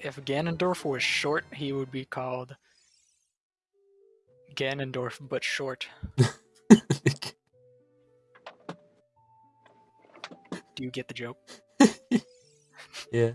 if Ganondorf was short, he would be called Ganondorf but short. Do you get the joke? yeah.